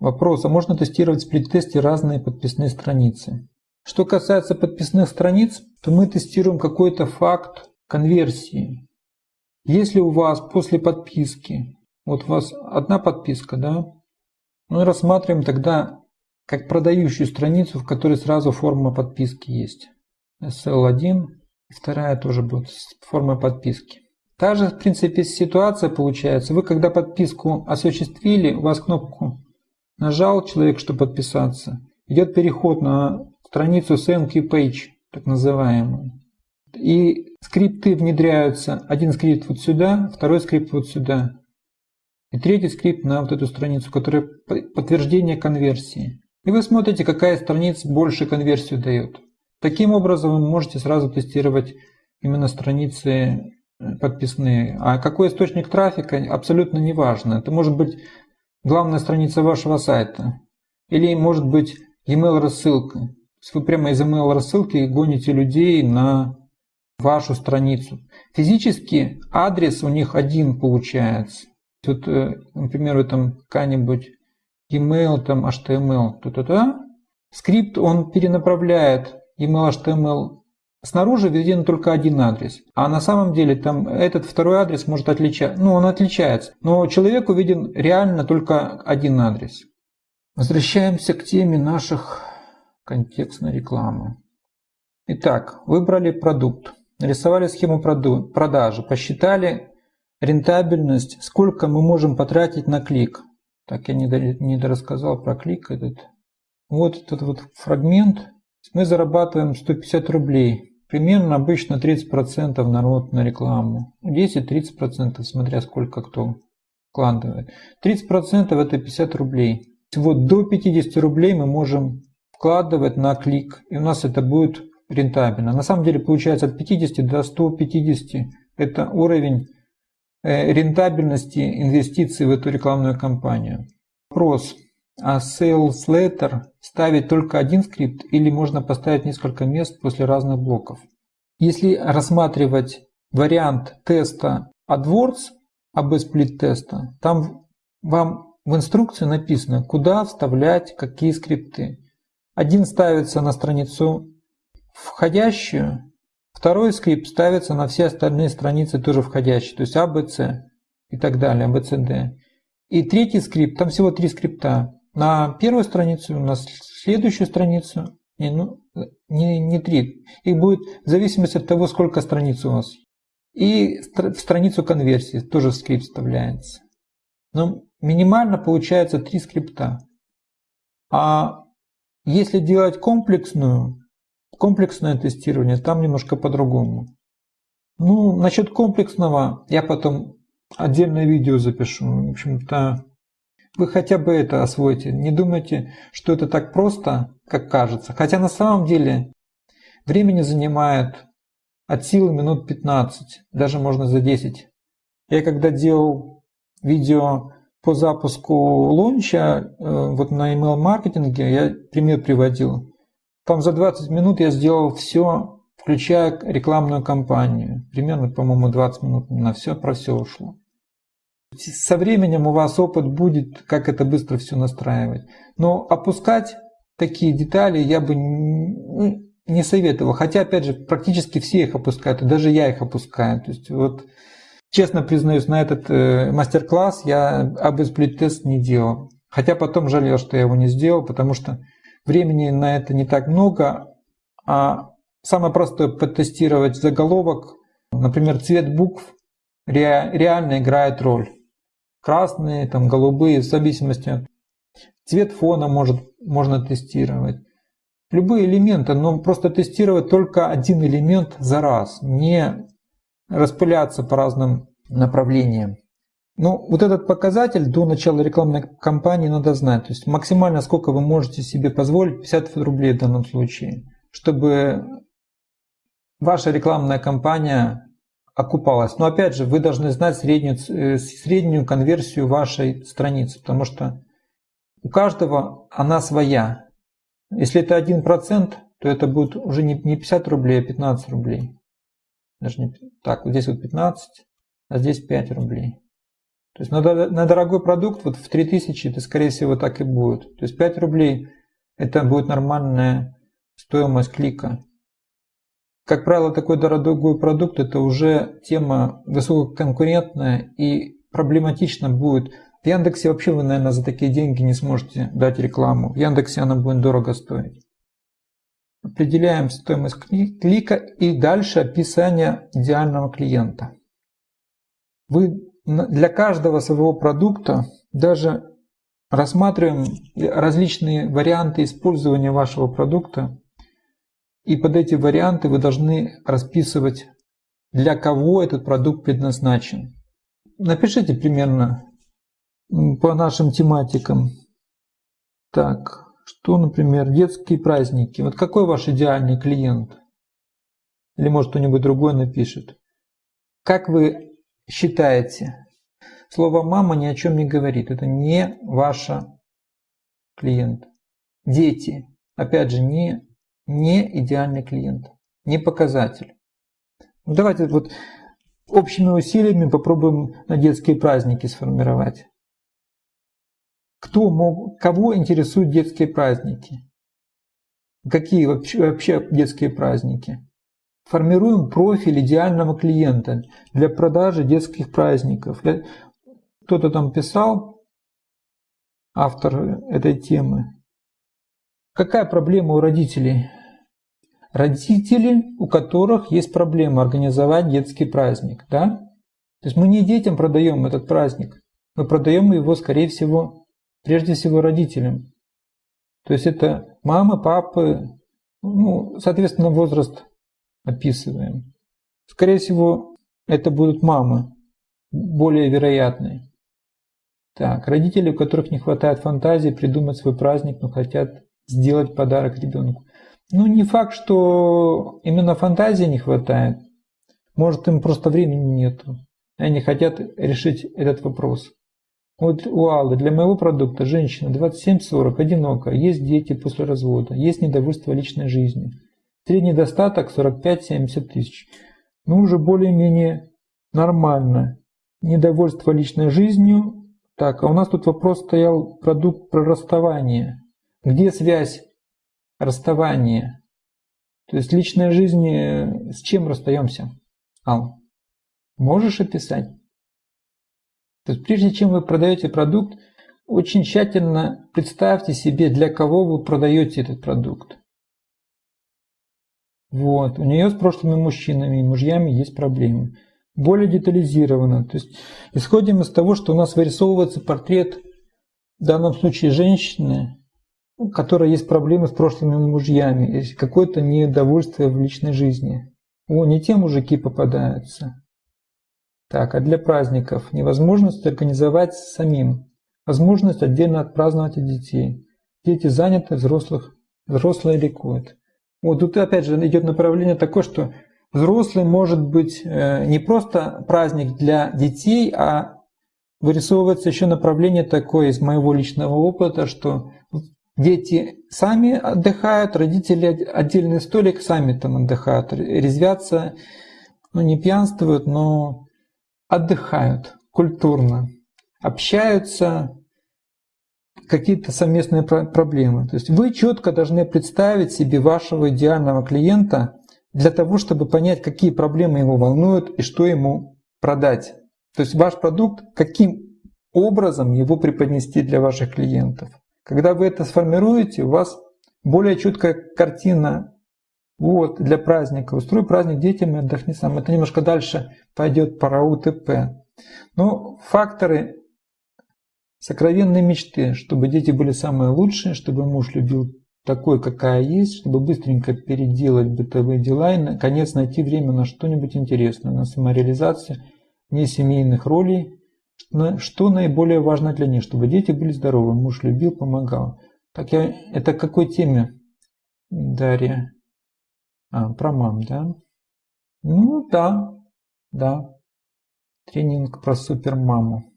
Вопрос, а можно тестировать в сплит-тесте разные подписные страницы? Что касается подписных страниц, то мы тестируем какой-то факт конверсии. Если у вас после подписки, вот у вас одна подписка, да, мы рассматриваем тогда как продающую страницу, в которой сразу форма подписки есть. SL1, вторая тоже будет форма подписки. Та же, в принципе, ситуация получается. Вы, когда подписку осуществили, у вас кнопку нажал человек, чтобы подписаться, идет переход на страницу SMQ Page, так называемую. И скрипты внедряются. Один скрипт вот сюда, второй скрипт вот сюда. И третий скрипт на вот эту страницу, которая подтверждение конверсии. И вы смотрите, какая страница больше конверсию дает. Таким образом вы можете сразу тестировать именно страницы э, подписные. А какой источник трафика, абсолютно не важно. Это может быть главная страница вашего сайта. Или может быть email рассылка. Вы прямо из email рассылки гоните людей на вашу страницу. Физически адрес у них один получается. Вот, э, например, там какая-нибудь email, там HTML, то-то-то. Скрипт, он перенаправляет email, HTML Снаружи введен только один адрес, а на самом деле там этот второй адрес может отличаться, ну он отличается, но человеку виден реально только один адрес. Возвращаемся к теме наших контекстной рекламы. Итак, выбрали продукт, нарисовали схему продажи, посчитали рентабельность, сколько мы можем потратить на клик. Так, я не дорассказал про клик этот. Вот этот вот фрагмент. Мы зарабатываем 150 рублей Примерно обычно 30% народ на рекламу. 10-30%, смотря сколько кто вкладывает. 30% это 50 рублей. Вот до 50 рублей мы можем вкладывать на клик, и у нас это будет рентабельно. На самом деле получается от 50 до 150 это уровень э, рентабельности инвестиций в эту рекламную кампанию. Вопрос. А Sales Letter ставить только один скрипт или можно поставить несколько мест после разных блоков? Если рассматривать вариант теста AdWords, AB Split теста, там вам в инструкции написано, куда вставлять какие скрипты. Один ставится на страницу входящую, второй скрипт ставится на все остальные страницы тоже входящие, то есть ABC и так далее, ABCD. И третий скрипт, там всего три скрипта на первую страницу, на следующую страницу, не, ну, не, не три. Их будет в зависимости от того, сколько страниц у вас. И в страницу конверсии тоже скрипт вставляется. Но минимально получается три скрипта. А если делать комплексную, комплексное тестирование, там немножко по-другому. Ну, насчет комплексного я потом отдельное видео запишу. В общем-то, вы хотя бы это освоите. Не думайте, что это так просто, как кажется. Хотя на самом деле времени занимает от силы минут 15, даже можно за 10. Я когда делал видео по запуску лонча э, вот на email маркетинге, я пример приводил. Там за 20 минут я сделал все, включая рекламную кампанию. Примерно, по-моему, 20 минут на все, про все ушло. Со временем у вас опыт будет, как это быстро все настраивать. Но опускать такие детали я бы ну, не советовал. Хотя, опять же, практически все их опускают, и даже я их опускаю. То есть, вот, честно признаюсь, на этот э, мастер-класс я об тест не делал. Хотя потом жалел, что я его не сделал, потому что времени на это не так много. А самое простое потестировать заголовок, например, цвет букв реально играет роль красные, там, голубые, в зависимости. Цвет фона может, можно тестировать. Любые элементы, но просто тестировать только один элемент за раз, не распыляться по разным направлениям. Ну, вот этот показатель до начала рекламной кампании надо знать. То есть максимально сколько вы можете себе позволить, 50 рублей в данном случае, чтобы ваша рекламная кампания окупалась. Но опять же, вы должны знать среднюю, э, среднюю конверсию вашей страницы, потому что у каждого она своя. Если это 1%, то это будет уже не 50 рублей, а 15 рублей. Даже не, так, вот здесь вот 15, а здесь 5 рублей. То есть на, на дорогой продукт вот в 3000 это скорее всего так и будет. То есть 5 рублей это будет нормальная стоимость клика. Как правило, такой дорогой продукт – это уже тема высококонкурентная и проблематично будет. В Яндексе вообще вы, наверное, за такие деньги не сможете дать рекламу. В Яндексе она будет дорого стоить. Определяем стоимость клика и дальше описание идеального клиента. Вы для каждого своего продукта даже рассматриваем различные варианты использования вашего продукта И под эти варианты вы должны расписывать, для кого этот продукт предназначен. Напишите примерно по нашим тематикам. Так, что, например, детские праздники. Вот какой ваш идеальный клиент? Или может кто-нибудь другой напишет. Как вы считаете? Слово «мама» ни о чем не говорит. Это не ваша клиент. Дети. Опять же, не, не идеальный клиент. Не показатель. Ну, давайте вот общими усилиями попробуем на детские праздники сформировать. Кто мог, кого интересуют детские праздники? Какие вообще, вообще детские праздники? Формируем профиль идеального клиента для продажи детских праздников. Кто-то там писал, автор этой темы. Какая проблема у родителей? Родители, у которых есть проблема организовать детский праздник. Да? То есть мы не детям продаем этот праздник, мы продаем его, скорее всего, прежде всего родителям. То есть это мамы, папы, ну, соответственно, возраст описываем. Скорее всего, это будут мамы, более вероятные. Так, родители, у которых не хватает фантазии придумать свой праздник, но хотят сделать подарок ребенку. Ну, не факт, что именно фантазии не хватает. Может, им просто времени нету. Они хотят решить этот вопрос. Вот у Аллы для моего продукта женщина 27-40, одинокая, есть дети после развода, есть недовольство личной жизнью. Средний достаток 45-70 тысяч. Ну, уже более-менее нормально. Недовольство личной жизнью. Так, а у нас тут вопрос стоял продукт про расставание. Где связь расставания? То есть личная жизнь, с чем расстаемся? Ал, можешь описать? То есть прежде чем вы продаете продукт, очень тщательно представьте себе, для кого вы продаете этот продукт. Вот. У нее с прошлыми мужчинами и мужьями есть проблемы. Более детализированно. То есть исходим из того, что у нас вырисовывается портрет, в данном случае женщины, у которой есть проблемы с прошлыми мужьями, есть какое-то недовольствие в личной жизни. О, не те мужики попадаются. Так, а для праздников невозможность организовать самим. Возможность отдельно отпраздновать от детей. Дети заняты, взрослых, взрослые ликуют. Вот тут опять же идет направление такое, что взрослый может быть э, не просто праздник для детей, а вырисовывается еще направление такое из моего личного опыта, что дети сами отдыхают, родители отдельный столик сами там отдыхают, резвятся, ну не пьянствуют, но отдыхают культурно, общаются, какие-то совместные проблемы. То есть вы четко должны представить себе вашего идеального клиента для того, чтобы понять, какие проблемы его волнуют и что ему продать. То есть ваш продукт, каким образом его преподнести для ваших клиентов. Когда вы это сформируете, у вас более четкая картина вот, для праздника. Устрой праздник детям и отдохни сам. Это немножко дальше пойдет про УТП. Но факторы сокровенной мечты, чтобы дети были самые лучшие, чтобы муж любил такой, какая есть, чтобы быстренько переделать бытовые дела и, наконец, найти время на что-нибудь интересное, на самореализацию не семейных ролей, что наиболее важно для них, чтобы дети были здоровы, муж любил, помогал. Так я, это к какой теме, Дарья? А, про мам, да? Ну, да, да. Тренинг про супермаму.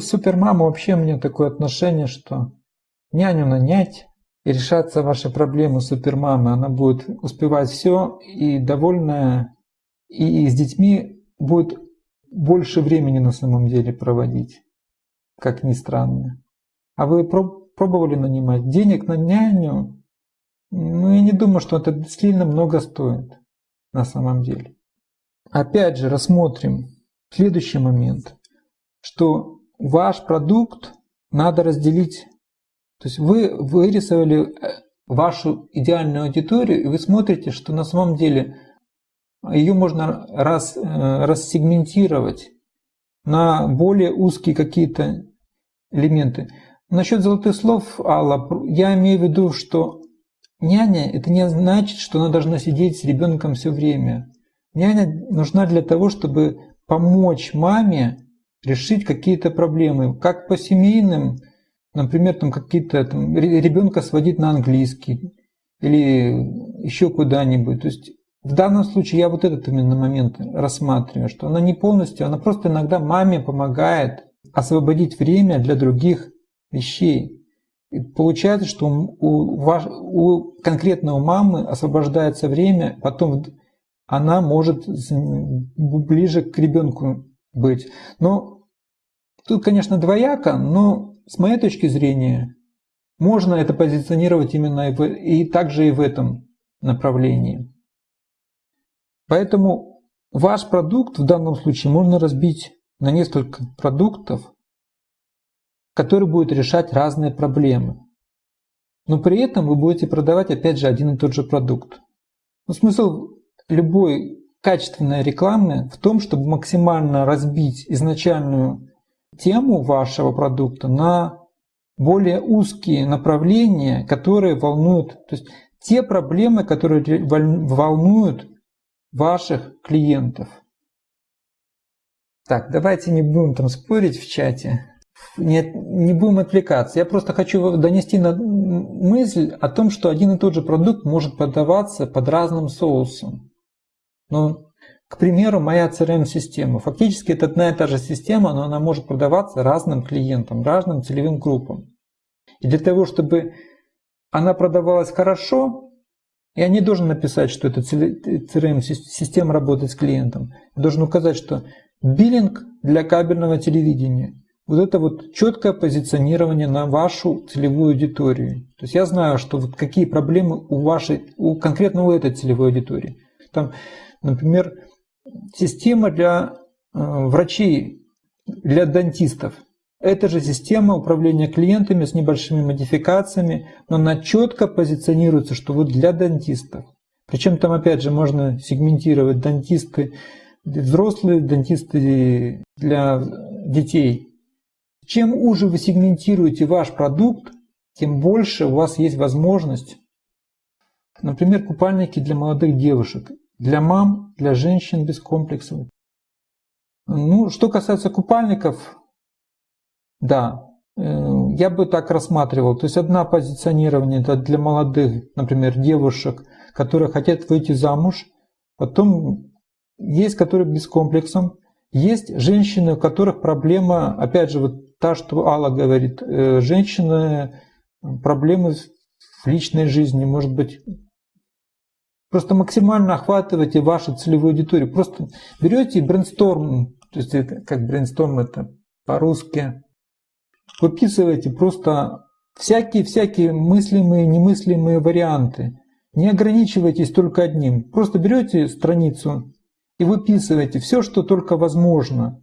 Супермама вообще у меня такое отношение, что няню нанять и решаться ваши проблемы супермамы. Она будет успевать все и довольная, и с детьми будет больше времени на самом деле проводить, как ни странно. А вы пробовали нанимать денег на няню? Ну, я не думаю, что это сильно много стоит на самом деле. Опять же, рассмотрим следующий момент, что ваш продукт надо разделить. То есть вы вырисовали э, вашу идеальную аудиторию, и вы смотрите, что на самом деле ее можно раз, э, рассегментировать на более узкие какие-то элементы. Насчет золотых слов, Алла, я имею в виду, что няня это не значит, что она должна сидеть с ребенком все время. Няня нужна для того, чтобы помочь маме решить какие-то проблемы, как по семейным, например, там какие-то ребенка сводить на английский или еще куда-нибудь. То есть в данном случае я вот этот именно момент рассматриваю, что она не полностью, она просто иногда маме помогает освободить время для других вещей. И получается, что у, ваш, у конкретно мамы освобождается время, потом она может ближе к ребенку быть. Но тут, конечно, двояко, но с моей точки зрения можно это позиционировать именно и, в, и также и в этом направлении. Поэтому ваш продукт в данном случае можно разбить на несколько продуктов, которые будут решать разные проблемы. Но при этом вы будете продавать опять же один и тот же продукт. Но смысл любой качественной рекламы в том, чтобы максимально разбить изначальную тему вашего продукта на более узкие направления, которые волнуют, то есть те проблемы, которые волнуют ваших клиентов. Так, давайте не будем там спорить в чате, не, не будем отвлекаться. Я просто хочу донести на мысль о том, что один и тот же продукт может подаваться под разным соусом. Ну, к примеру, моя CRM-система. Фактически это одна и та же система, но она может продаваться разным клиентам, разным целевым группам. И для того, чтобы она продавалась хорошо, я не должен написать, что эта CRM-система работает с клиентом. Я должен указать, что биллинг для кабельного телевидения. Вот это вот четкое позиционирование на вашу целевую аудиторию. То есть я знаю, что вот какие проблемы у вашей, у конкретно у этой целевой аудитории. Там, например, система для э, врачей, для дантистов. Это же система управления клиентами с небольшими модификациями, но она четко позиционируется, что вот для дантистов. Причем там опять же можно сегментировать дантисты взрослые, дантисты для детей. Чем уже вы сегментируете ваш продукт, тем больше у вас есть возможность, например, купальники для молодых девушек, для мам, для женщин без комплексов. Ну, что касается купальников, да, э, я бы так рассматривал. То есть одна позиционирование это для молодых, например, девушек, которые хотят выйти замуж. Потом есть, которые без комплексом. Есть женщины, у которых проблема, опять же, вот та, что Алла говорит, э, женщины, проблемы в личной жизни, может быть, просто максимально охватывайте вашу целевую аудиторию. Просто берете брейнсторм, то есть это, как брейнсторм это по-русски, выписывайте просто всякие-всякие мыслимые, немыслимые варианты. Не ограничивайтесь только одним. Просто берете страницу и выписывайте все, что только возможно.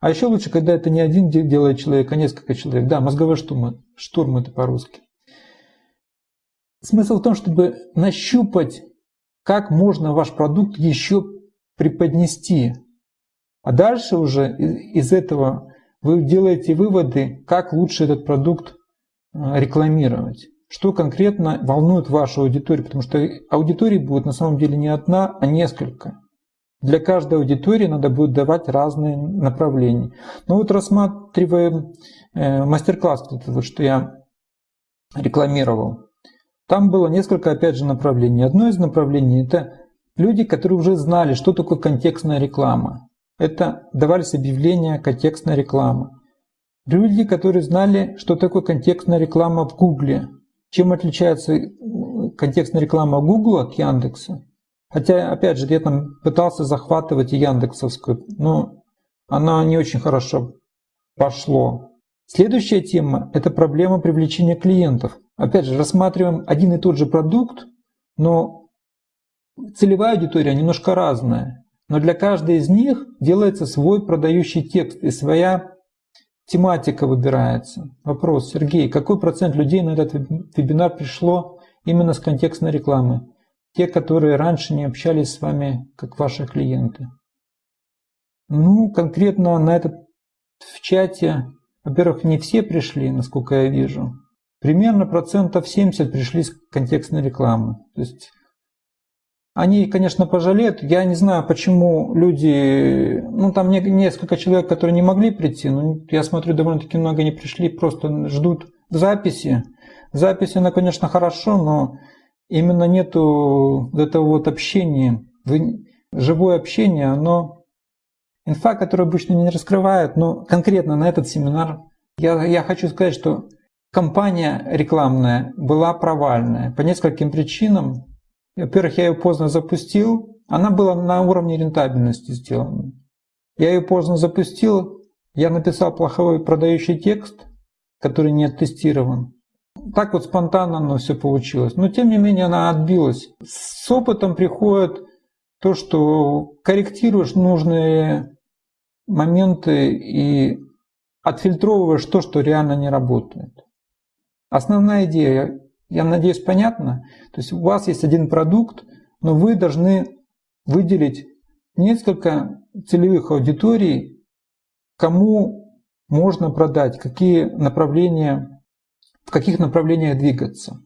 А еще лучше, когда это не один делает человек, а несколько человек. Да, мозговой штурм, штурм это по-русски. Смысл в том, чтобы нащупать, как можно ваш продукт еще преподнести. А дальше уже из этого вы делаете выводы, как лучше этот продукт э, рекламировать. Что конкретно волнует вашу аудиторию, потому что аудитории будет на самом деле не одна, а несколько. Для каждой аудитории надо будет давать разные направления. Но вот рассматривая э, мастер-класс, что я рекламировал, там было несколько, опять же, направлений. Одно из направлений – это люди, которые уже знали, что такое контекстная реклама. Это давались объявления, контекстная реклама. Люди, которые знали, что такое контекстная реклама в Гугле. Чем отличается э, контекстная реклама Гугла от Яндекса? Хотя, опять же, я там пытался захватывать и Яндексовскую, но она не очень хорошо пошло. Следующая тема – это проблема привлечения клиентов. Опять же, рассматриваем один и тот же продукт, но целевая аудитория немножко разная. Но для каждой из них делается свой продающий текст и своя тематика выбирается. Вопрос, Сергей, какой процент людей на этот вебинар пришло именно с контекстной рекламы? Те, которые раньше не общались с вами, как ваши клиенты. Ну, конкретно на этот в чате, во-первых, не все пришли, насколько я вижу. примерно процентов 70 пришли с контекстной рекламы. То есть они, конечно, пожалеют. Я не знаю, почему люди... Ну, там несколько человек, которые не могли прийти. Но я смотрю, довольно-таки много не пришли, просто ждут записи. Запись, она, конечно, хорошо, но именно нету этого вот общения. Живое общение, оно... Инфа, которую обычно не раскрывают, но конкретно на этот семинар я, я хочу сказать, что компания рекламная была провальная по нескольким причинам. Во-первых, я ее поздно запустил. Она была на уровне рентабельности сделана. Я ее поздно запустил. Я написал плохой продающий текст, который не оттестирован. Так вот спонтанно оно все получилось. Но тем не менее она отбилась. С опытом приходит то, что корректируешь нужные моменты и отфильтровываешь то, что реально не работает. Основная идея я надеюсь, понятно? То есть у вас есть один продукт, но вы должны выделить несколько целевых аудиторий, кому можно продать, какие направления, в каких направлениях двигаться.